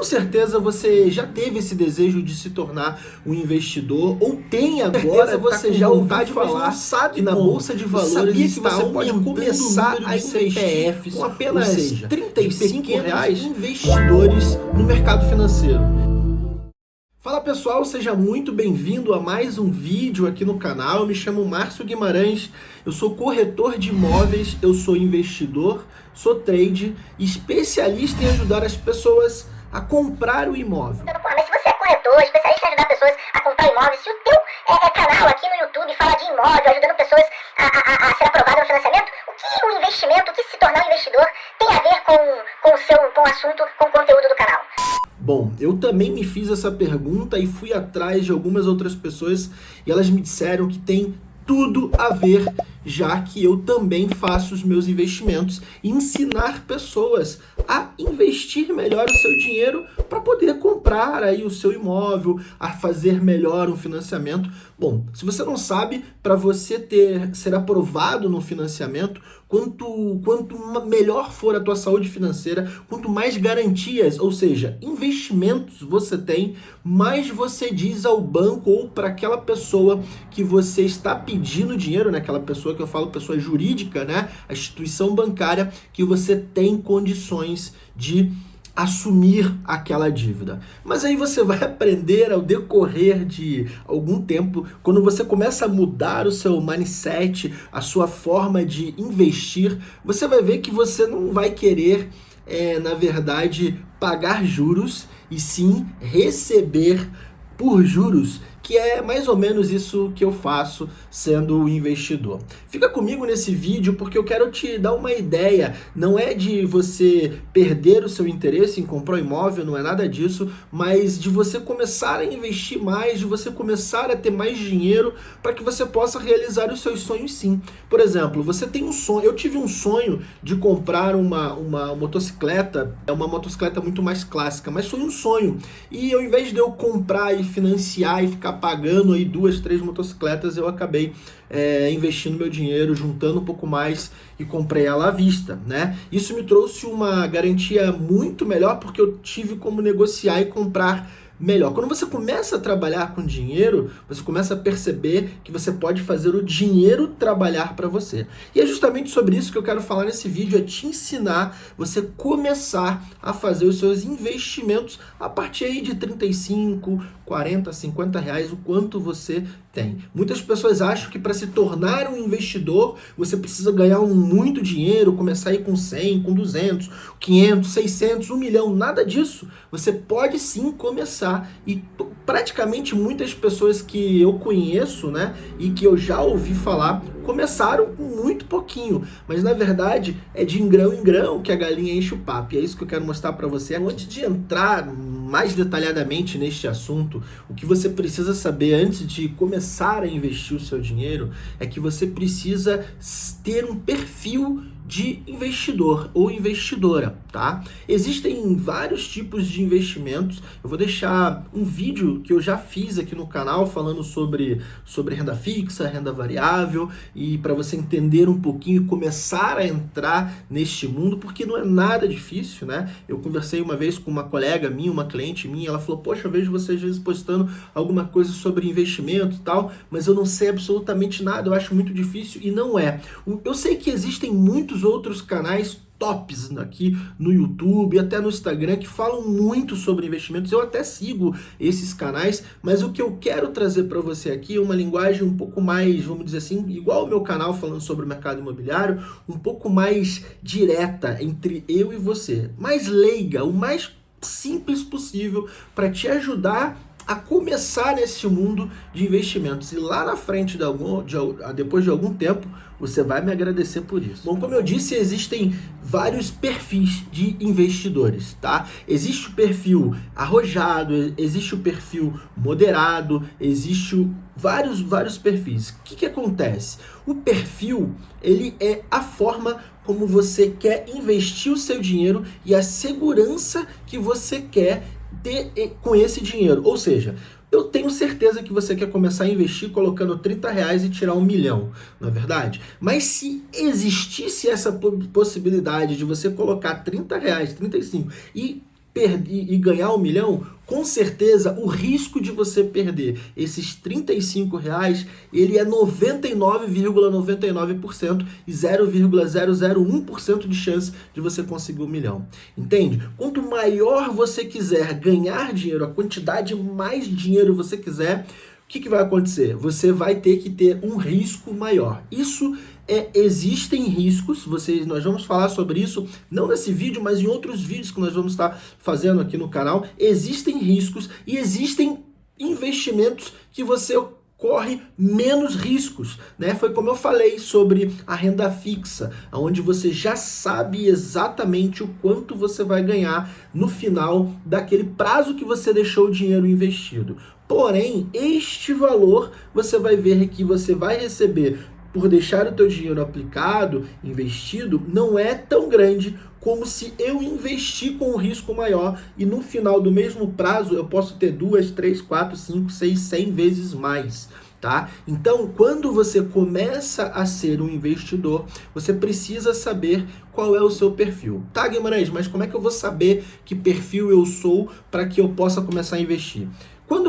Com certeza você já teve esse desejo de se tornar um investidor ou tem agora você tá já ouviu falar sabe que na bolsa de valores que você pode começar a investir CPFs com apenas ou seja, 35 reais investidores no mercado financeiro. Fala pessoal, seja muito bem-vindo a mais um vídeo aqui no canal. Eu me chamo Márcio Guimarães, eu sou corretor de imóveis, eu sou investidor, sou trade, especialista em ajudar as pessoas a comprar o imóvel. Mas se você é corretor, especialista em ajudar pessoas a comprar imóveis, se o teu é, é canal aqui no YouTube fala de imóvel, ajudando pessoas a, a, a ser aprovado no financiamento, o que o investimento, o que se tornar um investidor tem a ver com, com o seu com o assunto, com o conteúdo do canal? Bom, eu também me fiz essa pergunta e fui atrás de algumas outras pessoas e elas me disseram que tem tudo a ver, já que eu também faço os meus investimentos ensinar pessoas a investir melhor o seu dinheiro para poder comprar aí o seu imóvel, a fazer melhor um financiamento. Bom, se você não sabe, para você ter ser aprovado no financiamento, quanto, quanto melhor for a tua saúde financeira, quanto mais garantias, ou seja, investimentos você tem, mais você diz ao banco ou para aquela pessoa que você está pedindo dinheiro, né? aquela pessoa que eu falo, pessoa jurídica, né? a instituição bancária, que você tem condições de assumir aquela dívida. Mas aí você vai aprender ao decorrer de algum tempo, quando você começa a mudar o seu mindset, a sua forma de investir, você vai ver que você não vai querer, é, na verdade, pagar juros e sim receber por juros que é mais ou menos isso que eu faço sendo investidor. Fica comigo nesse vídeo porque eu quero te dar uma ideia, não é de você perder o seu interesse em comprar um imóvel, não é nada disso, mas de você começar a investir mais, de você começar a ter mais dinheiro para que você possa realizar os seus sonhos sim. Por exemplo, você tem um sonho, eu tive um sonho de comprar uma, uma motocicleta, é uma motocicleta muito mais clássica, mas foi um sonho. E ao invés de eu comprar e financiar e ficar pagando aí duas, três motocicletas, eu acabei é, investindo meu dinheiro, juntando um pouco mais e comprei ela à vista, né? Isso me trouxe uma garantia muito melhor porque eu tive como negociar e comprar melhor. Quando você começa a trabalhar com dinheiro, você começa a perceber que você pode fazer o dinheiro trabalhar para você. E é justamente sobre isso que eu quero falar nesse vídeo, é te ensinar você começar a fazer os seus investimentos a partir aí de 35, 40, 50 reais, o quanto você tem. Muitas pessoas acham que para se tornar um investidor, você precisa ganhar um muito dinheiro, começar aí com 100, com 200, 500, 600, 1 milhão, nada disso. Você pode sim começar e praticamente muitas pessoas que eu conheço, né, e que eu já ouvi falar, começaram com muito pouquinho, mas na verdade é de grão em grão que a galinha enche o papo. E é isso que eu quero mostrar para você. Antes de entrar mais detalhadamente neste assunto, o que você precisa saber antes de começar a investir o seu dinheiro é que você precisa ter um perfil de investidor ou investidora, tá? Existem vários tipos de investimentos. Eu vou deixar um vídeo que eu já fiz aqui no canal falando sobre, sobre renda fixa, renda variável e para você entender um pouquinho e começar a entrar neste mundo, porque não é nada difícil, né? Eu conversei uma vez com uma colega minha, uma cliente minha, ela falou, poxa, eu vejo você às vezes postando alguma coisa sobre investimento e tal, mas eu não sei absolutamente nada, eu acho muito difícil e não é. Eu sei que existem muitos muitos outros canais tops aqui no YouTube, até no Instagram, que falam muito sobre investimentos. Eu até sigo esses canais, mas o que eu quero trazer para você aqui é uma linguagem um pouco mais, vamos dizer assim, igual o meu canal falando sobre o mercado imobiliário, um pouco mais direta entre eu e você, mais leiga, o mais simples possível para te ajudar a começar nesse mundo de investimentos. E lá na frente, de algum, de, depois de algum tempo, você vai me agradecer por isso. Bom, como eu disse, existem vários perfis de investidores, tá? Existe o perfil arrojado, existe o perfil moderado, existe o, vários, vários perfis. O que, que acontece? O perfil, ele é a forma como você quer investir o seu dinheiro e a segurança que você quer ter com esse dinheiro. Ou seja, eu tenho certeza que você quer começar a investir colocando 30 reais e tirar um milhão, não é verdade? Mas se existisse essa possibilidade de você colocar 30 reais, 35 e perder e ganhar um milhão, com certeza o risco de você perder esses 35 reais, ele é 99,99% e 0,001% de chance de você conseguir um milhão. Entende? Quanto maior você quiser ganhar dinheiro, a quantidade mais dinheiro você quiser, o que, que vai acontecer? Você vai ter que ter um risco maior. Isso é, existem riscos, vocês, nós vamos falar sobre isso, não nesse vídeo, mas em outros vídeos que nós vamos estar fazendo aqui no canal, existem riscos e existem investimentos que você corre menos riscos, né? Foi como eu falei sobre a renda fixa, onde você já sabe exatamente o quanto você vai ganhar no final daquele prazo que você deixou o dinheiro investido. Porém, este valor você vai ver que você vai receber por deixar o teu dinheiro aplicado, investido, não é tão grande como se eu investir com um risco maior e no final do mesmo prazo eu posso ter duas, três, quatro, cinco, seis, cem vezes mais. Tá? Então, quando você começa a ser um investidor, você precisa saber qual é o seu perfil. Tá, Guimarães, mas como é que eu vou saber que perfil eu sou para que eu possa começar a investir?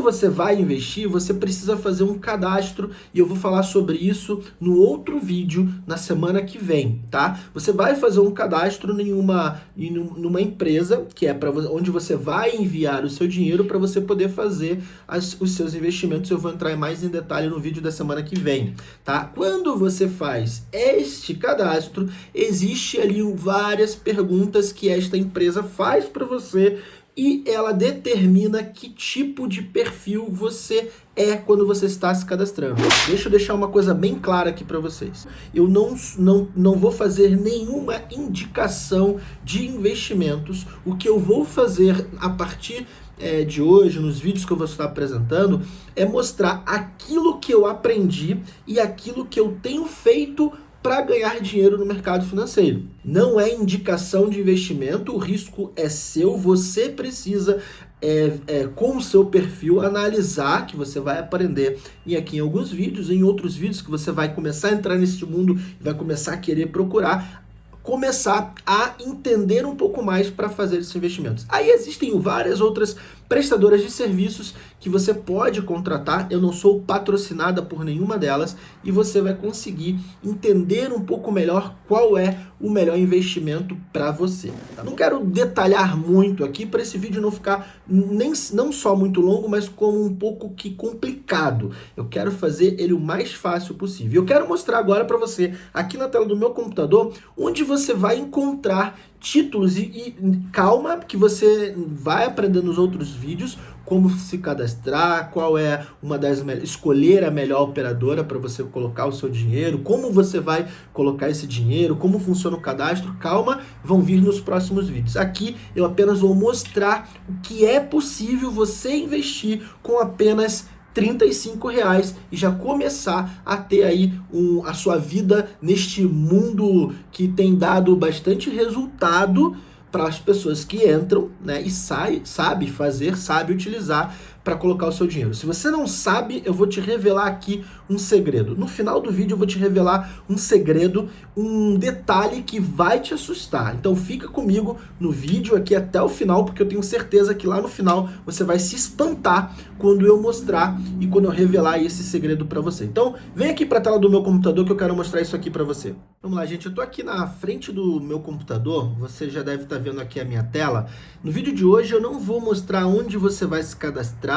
Quando você vai investir, você precisa fazer um cadastro e eu vou falar sobre isso no outro vídeo na semana que vem, tá? Você vai fazer um cadastro em uma, em uma empresa que é para onde você vai enviar o seu dinheiro para você poder fazer as, os seus investimentos. Eu vou entrar mais em detalhe no vídeo da semana que vem, tá? Quando você faz este cadastro, existe ali várias perguntas que esta empresa faz para você e ela determina que tipo de perfil você é quando você está se cadastrando. Deixa eu deixar uma coisa bem clara aqui para vocês. Eu não, não, não vou fazer nenhuma indicação de investimentos. O que eu vou fazer a partir é, de hoje, nos vídeos que eu vou estar apresentando, é mostrar aquilo que eu aprendi e aquilo que eu tenho feito para ganhar dinheiro no mercado financeiro. Não é indicação de investimento, o risco é seu, você precisa, é, é, com o seu perfil, analisar, que você vai aprender e aqui em alguns vídeos, em outros vídeos que você vai começar a entrar nesse mundo vai começar a querer procurar, começar a entender um pouco mais para fazer esses investimentos. Aí existem várias outras prestadoras de serviços que você pode contratar. Eu não sou patrocinada por nenhuma delas e você vai conseguir entender um pouco melhor qual é o melhor investimento para você. Tá? Não quero detalhar muito aqui para esse vídeo não ficar nem, não só muito longo, mas como um pouco que complicado. Eu quero fazer ele o mais fácil possível. Eu quero mostrar agora para você, aqui na tela do meu computador, onde você vai encontrar títulos e, e, calma que você vai aprender nos outros vídeos como se cadastrar, qual é uma das escolher a melhor operadora para você colocar o seu dinheiro, como você vai colocar esse dinheiro, como funciona o cadastro. Calma, vão vir nos próximos vídeos. Aqui eu apenas vou mostrar o que é possível você investir com apenas 35 reais e já começar a ter aí um, a sua vida neste mundo que tem dado bastante resultado para as pessoas que entram né, e sai, sabe fazer, sabe utilizar para colocar o seu dinheiro. Se você não sabe, eu vou te revelar aqui um segredo. No final do vídeo eu vou te revelar um segredo, um detalhe que vai te assustar. Então fica comigo no vídeo aqui até o final, porque eu tenho certeza que lá no final você vai se espantar quando eu mostrar e quando eu revelar esse segredo para você. Então vem aqui para a tela do meu computador que eu quero mostrar isso aqui para você. Vamos lá, gente. Eu estou aqui na frente do meu computador. Você já deve estar tá vendo aqui a minha tela. No vídeo de hoje eu não vou mostrar onde você vai se cadastrar,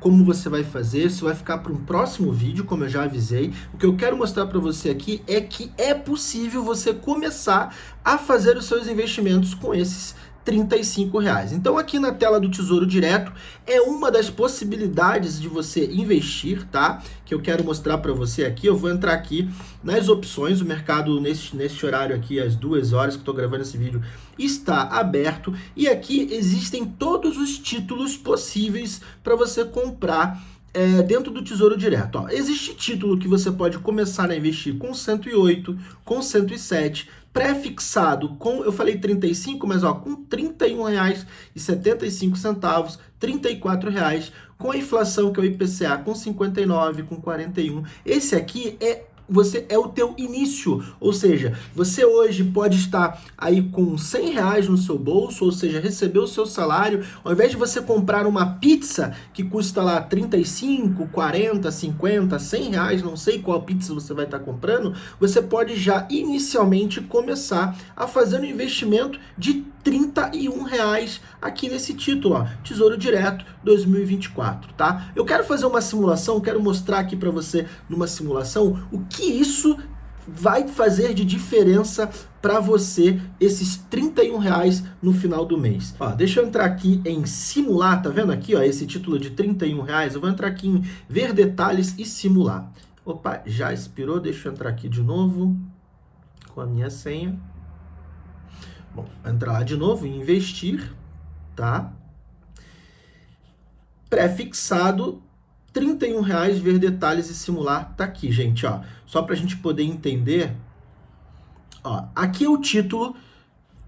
como você vai fazer. Isso vai ficar para um próximo vídeo, como eu já avisei. O que eu quero mostrar para você aqui é que é possível você começar a fazer os seus investimentos com esses 35 reais. Então aqui na tela do Tesouro Direto é uma das possibilidades de você investir, tá? Que eu quero mostrar para você aqui. Eu vou entrar aqui nas opções, o mercado nesse, horário aqui, às duas horas que estou gravando esse vídeo, está aberto. E aqui existem todos os títulos possíveis para você comprar é, dentro do Tesouro Direto. Ó, existe título que você pode começar a investir com 108, com 107, pré-fixado com, eu falei 35, mas ó, com R$ 31,75, R$ 34,00, com a inflação que é o IPCA com 59, com 41. Esse aqui é você é o teu início, ou seja, você hoje pode estar aí com 100 reais no seu bolso, ou seja, receber o seu salário, ao invés de você comprar uma pizza que custa lá 35, 40, 50, 100 reais, não sei qual pizza você vai estar comprando, você pode já inicialmente começar a fazer um investimento de 31 reais aqui nesse título, ó, Tesouro Direto 2024, tá? Eu quero fazer uma simulação, quero mostrar aqui para você numa simulação o que isso vai fazer de diferença para você esses 31 reais no final do mês. Ó, deixa eu entrar aqui em simular, tá vendo aqui ó, esse título de 31 reais? Eu vou entrar aqui em ver detalhes e simular. Opa, já expirou, deixa eu entrar aqui de novo com a minha senha. Bom, entrar lá de novo em investir, tá? Pré-fixado, R$ reais ver detalhes e simular, tá aqui, gente, ó. Só para a gente poder entender, ó, aqui é o título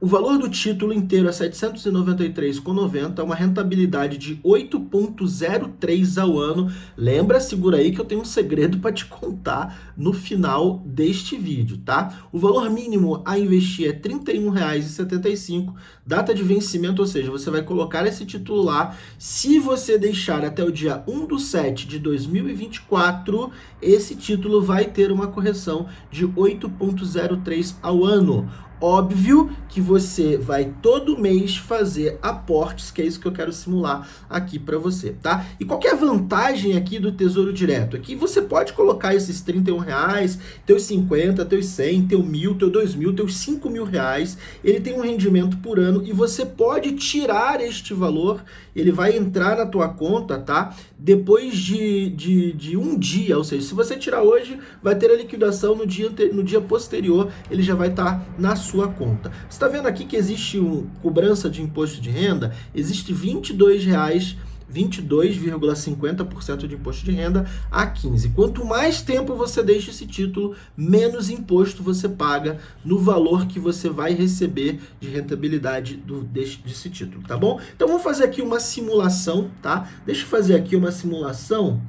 o valor do título inteiro é 793,90, é uma rentabilidade de 8,03 ao ano. Lembra, segura aí que eu tenho um segredo para te contar no final deste vídeo, tá? O valor mínimo a investir é R$ 31,75, data de vencimento, ou seja, você vai colocar esse título lá. Se você deixar até o dia 1 do 7 de 2024, esse título vai ter uma correção de 8,03 ao ano. Óbvio que você vai todo mês fazer aportes, que é isso que eu quero simular aqui para você, tá? E qual é a vantagem aqui do Tesouro Direto? Aqui você pode colocar esses 31 reais, teus 50, teus 100, teu mil, teu 2 mil, teus 5 mil reais. Ele tem um rendimento por ano e você pode tirar este valor, ele vai entrar na tua conta, tá? Depois de, de, de um dia, ou seja, se você tirar hoje, vai ter a liquidação no dia, no dia posterior, ele já vai estar tá na sua conta. Você está vendo aqui que existe uma cobrança de imposto de renda? Existe R$ 22,00 22,50% de imposto de renda a 15. Quanto mais tempo você deixa esse título, menos imposto você paga no valor que você vai receber de rentabilidade do, desse, desse título, tá bom? Então vamos fazer aqui uma simulação, tá? Deixa eu fazer aqui uma simulação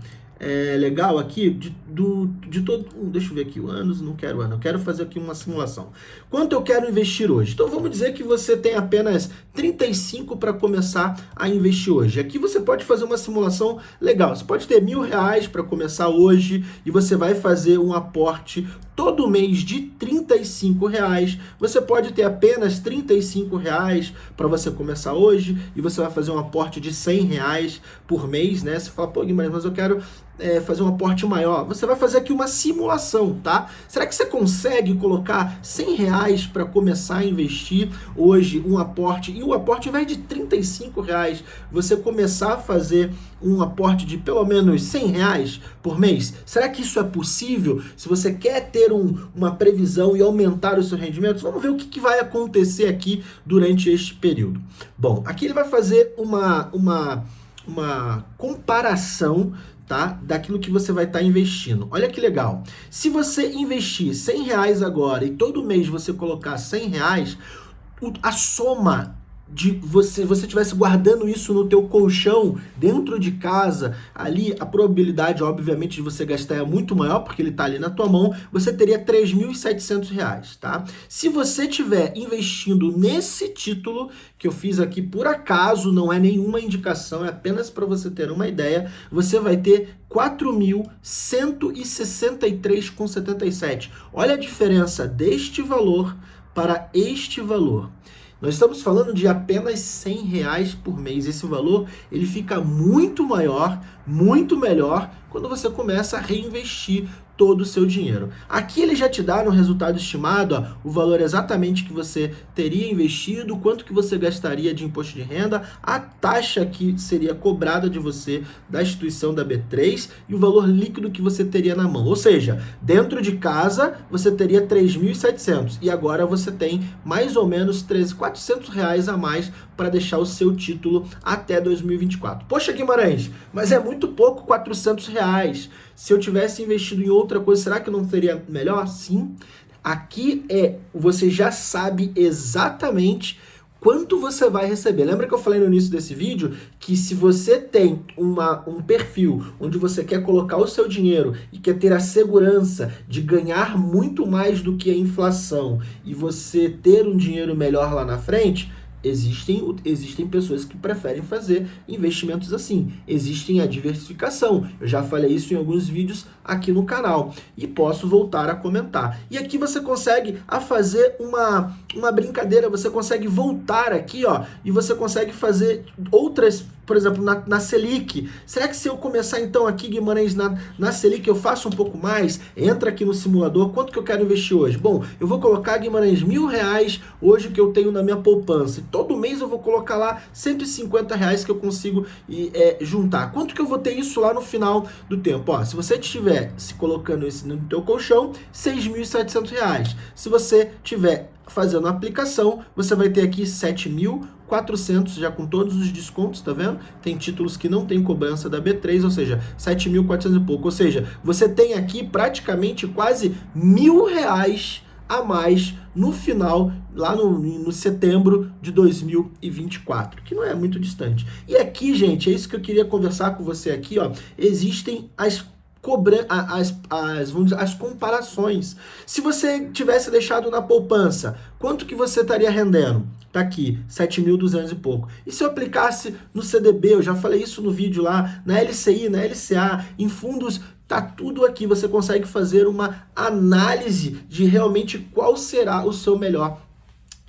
é, legal aqui de, do, de todo. Deixa eu ver aqui o anos, não quero ano, eu quero fazer aqui uma simulação. Quanto eu quero investir hoje? Então vamos dizer que você tem apenas 35 para começar a investir hoje. Aqui você pode fazer uma simulação legal. Você pode ter mil reais para começar hoje e você vai fazer um aporte todo mês de 35 reais. Você pode ter apenas 35 reais para você começar hoje e você vai fazer um aporte de 100 reais por mês, né? Você fala, pô, Guimarães, mas eu quero é, fazer um aporte maior, você vai fazer aqui uma simulação, tá? Será que você consegue colocar 100 reais para começar a investir hoje um aporte e o aporte ao invés de 35 reais, você começar a fazer um aporte de pelo menos 100 reais por mês? Será que isso é possível? Se você quer ter um, uma previsão e aumentar o seu rendimento, vamos ver o que, que vai acontecer aqui durante este período. Bom, aqui ele vai fazer uma, uma, uma comparação tá? Daquilo que você vai estar tá investindo. Olha que legal. Se você investir 100 reais agora e todo mês você colocar 100 reais, a soma de você você tivesse guardando isso no teu colchão dentro de casa, ali a probabilidade, obviamente, de você gastar é muito maior, porque ele está ali na tua mão, você teria R$ 3.700, tá? Se você tiver investindo nesse título que eu fiz aqui por acaso, não é nenhuma indicação, é apenas para você ter uma ideia, você vai ter 4.163,77. Olha a diferença deste valor para este valor. Nós estamos falando de apenas 100 reais por mês. Esse valor ele fica muito maior, muito melhor quando você começa a reinvestir todo o seu dinheiro. Aqui ele já te dá no resultado estimado ó, o valor exatamente que você teria investido, quanto que você gastaria de imposto de renda, a taxa que seria cobrada de você da instituição da B3 e o valor líquido que você teria na mão. Ou seja, dentro de casa você teria 3.700 e agora você tem mais ou menos 13, 400 reais a mais para deixar o seu título até 2024. Poxa Guimarães, mas é muito pouco 400 reais. Se eu tivesse investido em outra coisa, será que não seria melhor? Sim. Aqui é, você já sabe exatamente quanto você vai receber. Lembra que eu falei no início desse vídeo que se você tem uma, um perfil onde você quer colocar o seu dinheiro e quer ter a segurança de ganhar muito mais do que a inflação e você ter um dinheiro melhor lá na frente, Existem, existem pessoas que preferem fazer investimentos assim. Existem a diversificação. Eu já falei isso em alguns vídeos aqui no canal. E posso voltar a comentar. E aqui você consegue a fazer uma, uma brincadeira. Você consegue voltar aqui, ó. E você consegue fazer outras por exemplo, na, na Selic. Será que se eu começar então aqui, Guimarães, na, na Selic eu faço um pouco mais? Entra aqui no simulador, quanto que eu quero investir hoje? Bom, eu vou colocar, Guimarães, mil reais hoje que eu tenho na minha poupança. E todo mês eu vou colocar lá 150 reais que eu consigo é, juntar. Quanto que eu vou ter isso lá no final do tempo? Ó, se você estiver se colocando isso no teu colchão, 6.700 reais. Se você tiver fazendo a aplicação, você vai ter aqui 7.400 já com todos os descontos, tá vendo? Tem títulos que não tem cobrança da B3, ou seja, 7.400 e pouco. Ou seja, você tem aqui praticamente quase mil reais a mais no final, lá no, no setembro de 2024, que não é muito distante. E aqui, gente, é isso que eu queria conversar com você aqui, ó. Existem as cobrando as, as, as comparações. Se você tivesse deixado na poupança, quanto que você estaria rendendo? Tá aqui, 7.200 e pouco. E se eu aplicasse no CDB, eu já falei isso no vídeo lá, na LCI, na LCA, em fundos, tá tudo aqui. Você consegue fazer uma análise de realmente qual será o seu melhor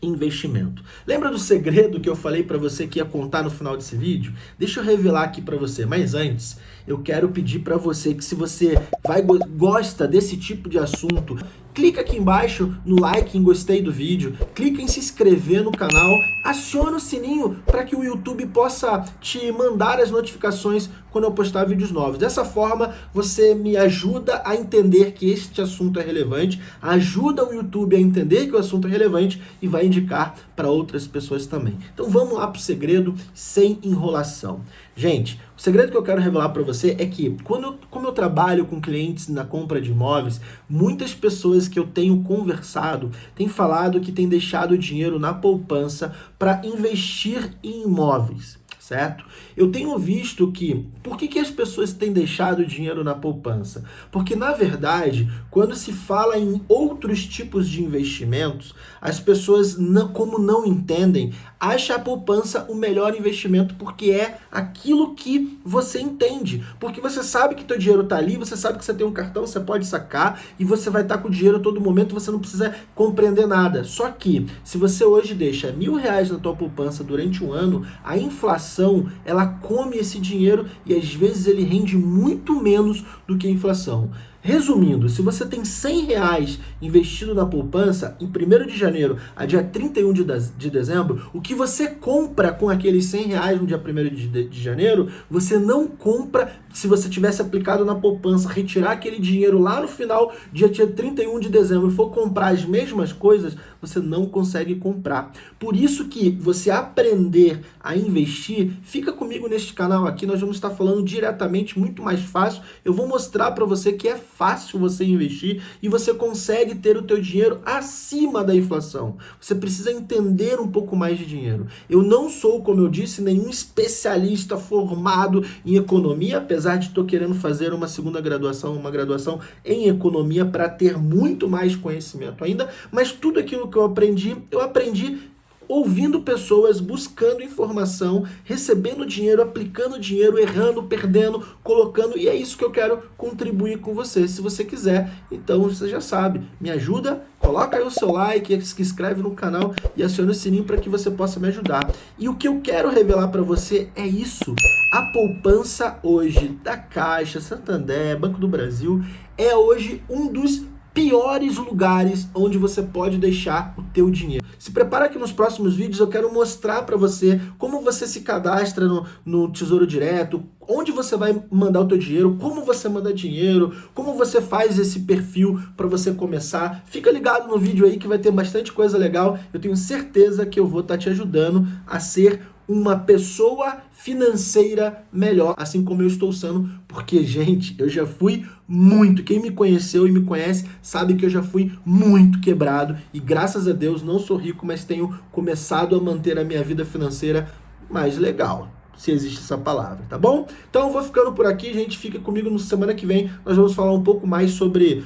investimento. Lembra do segredo que eu falei para você que ia contar no final desse vídeo? Deixa eu revelar aqui para você, mas antes, eu quero pedir para você que se você vai gosta desse tipo de assunto, clica aqui embaixo no like, em gostei do vídeo, clica em se inscrever no canal, aciona o sininho para que o YouTube possa te mandar as notificações quando eu postar vídeos novos. Dessa forma, você me ajuda a entender que este assunto é relevante, ajuda o YouTube a entender que o assunto é relevante e vai indicar para outras pessoas também. Então vamos lá para o segredo sem enrolação. Gente, o segredo que eu quero revelar para você é que, quando eu, como eu trabalho com clientes na compra de imóveis, muitas pessoas que eu tenho conversado têm falado que têm deixado o dinheiro na poupança para investir em imóveis certo? Eu tenho visto que, por que, que as pessoas têm deixado dinheiro na poupança? Porque, na verdade, quando se fala em outros tipos de investimentos, as pessoas, não, como não entendem, acham a poupança o melhor investimento porque é aquilo que você entende. Porque você sabe que teu dinheiro está ali, você sabe que você tem um cartão, você pode sacar e você vai estar tá com o dinheiro a todo momento, você não precisa compreender nada. Só que, se você hoje deixa mil reais na tua poupança durante um ano, a inflação, ela come esse dinheiro e às vezes ele rende muito menos do que a inflação. Resumindo, se você tem 100 reais investido na poupança, em 1 de janeiro a dia 31 de, de dezembro, o que você compra com aqueles 100 reais no dia 1 de, janeiro, você não compra se você tivesse aplicado na poupança, retirar aquele dinheiro lá no final, dia, dia 31 de dezembro, e for comprar as mesmas coisas, você não consegue comprar. Por isso que você aprender a investir, fica comigo neste canal aqui, nós vamos estar falando diretamente, muito mais fácil. Eu vou mostrar para você que é fácil você investir e você consegue ter o teu dinheiro acima da inflação. Você precisa entender um pouco mais de dinheiro. Eu não sou, como eu disse, nenhum especialista formado em economia, apesar de estou querendo fazer uma segunda graduação, uma graduação em economia para ter muito mais conhecimento ainda, mas tudo aquilo que eu aprendi, eu aprendi ouvindo pessoas, buscando informação, recebendo dinheiro, aplicando dinheiro, errando, perdendo, colocando, e é isso que eu quero contribuir com você. Se você quiser, então você já sabe, me ajuda, coloca aí o seu like, se inscreve no canal e aciona o sininho para que você possa me ajudar. E o que eu quero revelar para você é isso. A poupança hoje da Caixa, Santander, Banco do Brasil, é hoje um dos piores lugares onde você pode deixar o teu dinheiro. Se prepara que nos próximos vídeos eu quero mostrar para você como você se cadastra no, no Tesouro Direto, onde você vai mandar o teu dinheiro, como você manda dinheiro, como você faz esse perfil para você começar. Fica ligado no vídeo aí que vai ter bastante coisa legal. Eu tenho certeza que eu vou estar tá te ajudando a ser uma pessoa financeira melhor, assim como eu estou sendo, porque, gente, eu já fui muito. Quem me conheceu e me conhece sabe que eu já fui muito quebrado e graças a Deus não sou rico, mas tenho começado a manter a minha vida financeira mais legal se existe essa palavra, tá bom? Então eu vou ficando por aqui, gente, fica comigo no semana que vem, nós vamos falar um pouco mais sobre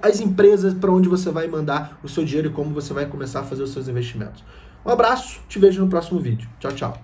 as empresas para onde você vai mandar o seu dinheiro e como você vai começar a fazer os seus investimentos. Um abraço, te vejo no próximo vídeo. Tchau, tchau.